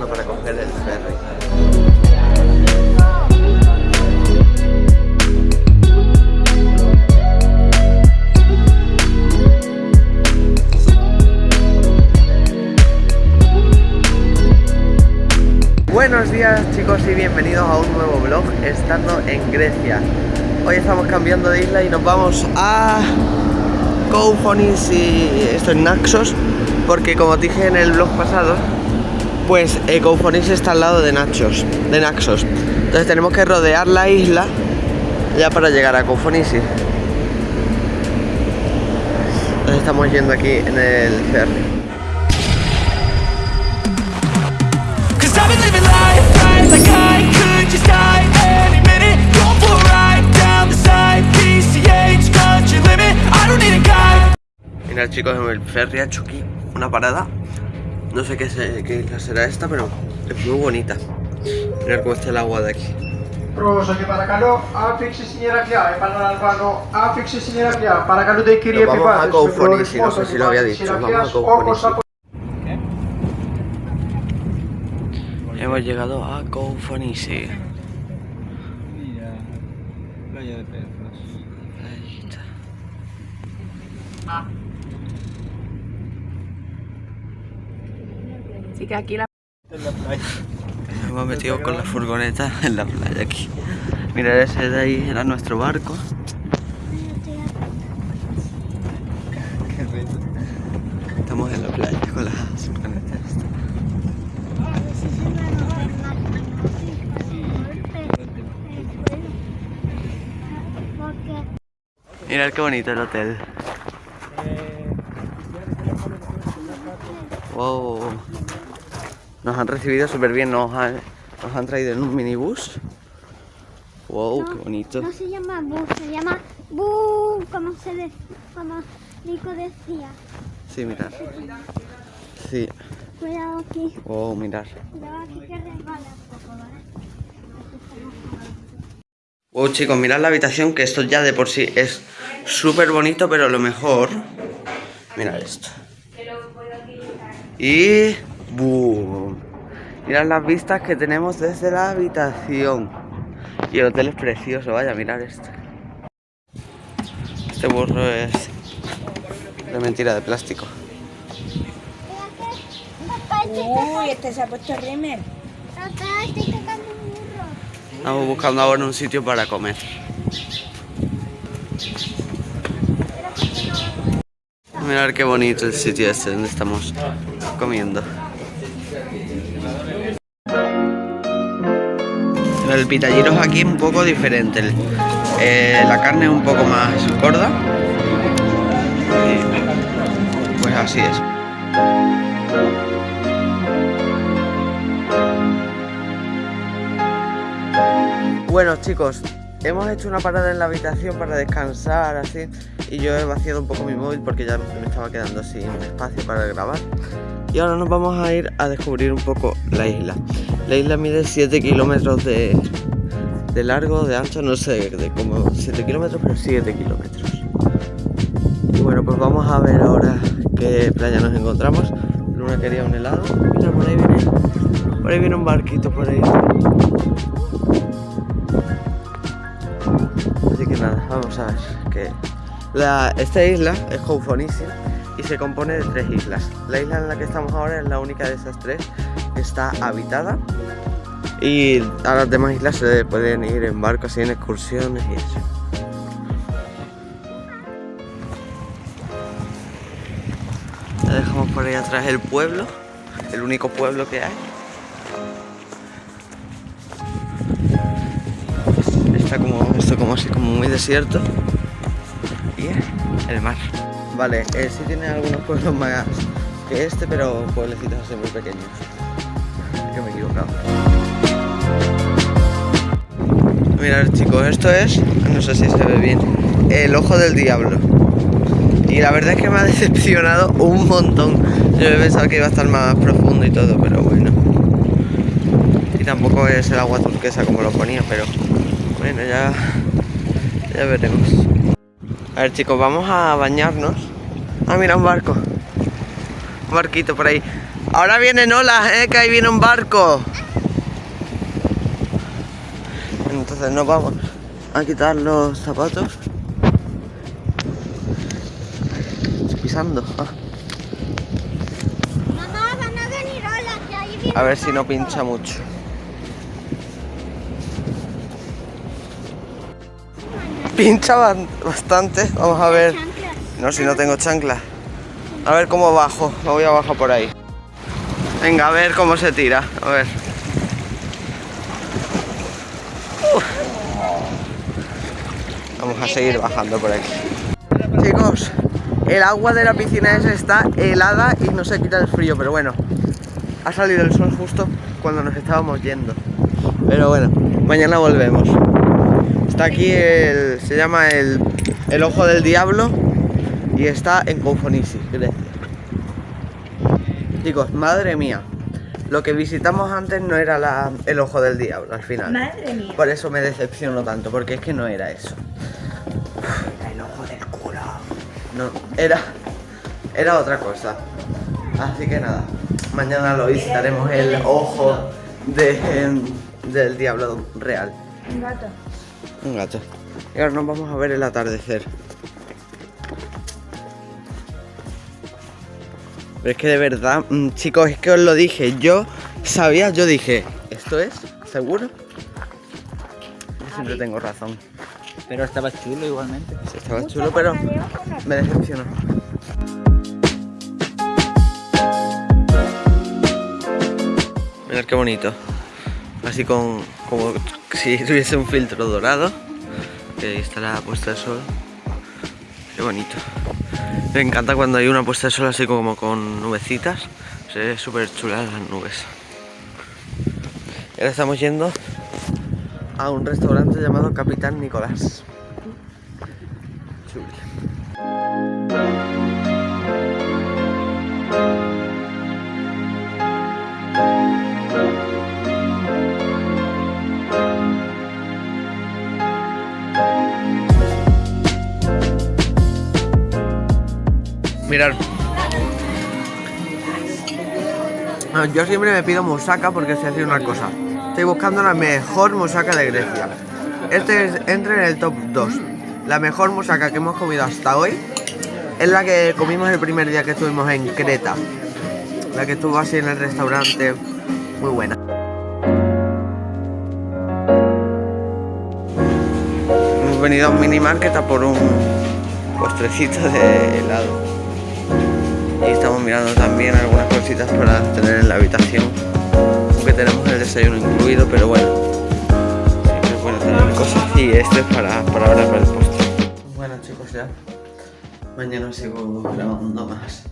para coger el ferry. Buenos días chicos y bienvenidos a un nuevo vlog estando en Grecia Hoy estamos cambiando de isla y nos vamos a Koufonis y esto en Naxos Porque como dije en el vlog pasado Pues eh, Koufonis está al lado de Naxos, de Naxos. Entonces tenemos que rodear la isla ya para llegar a Koufonisi Entonces estamos yendo aquí en el ferry. Mira chicos, el ferry ha hecho aquí una parada No sé qué, qué isla será esta, pero es muy bonita Mirad cómo está el agua de aquí Prosa και παρακαλώ άφηξη στην ιεραρχία. Επαναλαμβάνω, άφηξη στην ιεραρχία. Παρακαλώ την κυρία Nos vamos a επιβάτε. Koufonisi, no sé si lo había dicho, vamos a Koufonisi. Hemos llegado a Koufonisi Mira, playa de perros. Playita. Así que aquí la... En la playa. Nos hemos metido con la furgoneta en la playa aquí. Mira, ese de ahí era nuestro barco. Estamos en la playa con las furgonetas. Mirad qué bonito el hotel. Wow Nos han recibido súper bien, nos han, nos han traído en un minibús. Wow, qué bonito. No se llama bus, se llama bu, como se de, como Nico decía. Sí, mirad Sí, Cuidado aquí, wow, mirad cuidado aquí que resbala un poco, ¿vale? Wow chicos, mirad la habitación que esto ya de por sí es súper bonito, pero lo mejor... Mirad esto. Y... ¡Boom! Mirad las vistas que tenemos desde la habitación. Y el hotel es precioso, vaya, mirad esto. Este burro es... de mentira, de plástico. Uy, este se ha puesto rímel. papá, estoy tocando un burro. Estamos buscando ahora un sitio para comer. Mirad qué bonito el sitio este donde estamos comiendo. El pitallero aquí un poco diferente. Eh, la carne es un poco más gorda. Y pues así es. Bueno chicos, hemos hecho una parada en la habitación para descansar así y yo he vaciado un poco mi móvil porque ya me estaba quedando sin espacio para grabar y ahora nos vamos a ir a descubrir un poco la isla. La isla mide 7 kilómetros de, de largo, de ancho, no sé, de como 7 kilómetros, pero 7 kilómetros. Y bueno, pues vamos a ver ahora qué playa nos encontramos. Luna quería un helado. Mira, por ahí viene, por ahí viene un barquito por ahí. Así que nada, vamos a ver que la, esta isla es Koufonisi y se compone de tres islas. La isla en la que estamos ahora es la única de esas tres que está habitada y a las demás islas se pueden ir en barco así en excursiones y eso. Ya dejamos por ahí atrás el pueblo, el único pueblo que hay. Está como, esto como así, como muy desierto. Y el mar. Vale, eh, sí tiene algunos pueblos más que este, pero pueblecitos así muy pequeños. Yo me he equivocado. Mirad chicos, esto es, no sé si se ve bien, el ojo del diablo. Y la verdad es que me ha decepcionado un montón. Yo he pensado que iba a estar más profundo y todo, pero bueno. Y tampoco es el agua turquesa como lo ponía, pero bueno, ya, ya veremos. A ver chicos, vamos a bañarnos. Ah, mira, un barco. Un barquito por ahí. Ahora vienen olas, eh, que ahí viene un barco. Entonces nos vamos a quitar los zapatos. Estoy pisando. ah. A venir olas, que ahí viene A ver si no pincha mucho. Pincha bastante. Vamos a ver. No, si no tengo chancla. A ver cómo bajo. Me voy a bajar por ahí. Venga, a ver cómo se tira. A ver. Vamos a seguir bajando por aquí. Chicos, el agua de la piscina esa está helada y no se quita el frío, pero bueno. Ha salido el sol justo cuando nos estábamos yendo. Pero bueno, mañana volvemos. Está aquí el. se llama el, el Ojo del Diablo y está en Confonisi, Grecia. Chicos, madre mía. Lo que visitamos antes no era la- el Ojo del Diablo al final. Madre mía. Por eso me decepciono tanto, porque es que no era eso. El ojo del culo. No, era. Era otra cosa. Así que nada. Mañana lo visitaremos el ojo de- del diablo real. Un gato. Un gato. Y ahora nos vamos a ver el atardecer. Pero es que de verdad, mm, chicos, es que os lo dije. Yo sabía, yo dije, ¿esto es? ¿Seguro? Yo siempre tengo razón. Pero estaba chulo igualmente. Sí, Estaba chulo, pero me decepcionó. Mirad qué bonito. Así con como si tuviese un filtro dorado. Que está la puesta de sol. Qué bonito. Me encanta cuando hay una puesta de sol así como con nubecitas. Se ve súper chula las nubes. Ahora estamos yendo a un restaurante llamado Capitán Nicolás. Yo siempre me pido musaca porque sé hacer una cosa. Estoy buscando la mejor musaca de Grecia. Este es, entra en el top 2. La mejor musaca que hemos comido hasta hoy es la que comimos el primer día que estuvimos en Creta. La que estuvo así en el restaurante. Muy buena. Hemos venido a un mini market a por un postrecito de helado. Y estamos mirando también algunas cositas para tener en la habitación. Aunque tenemos el desayuno incluido, pero bueno. Siempre es bueno tener cosas. Y este es para, para ahora para el postre. Bueno chicos ya. Mañana sigo grabando más.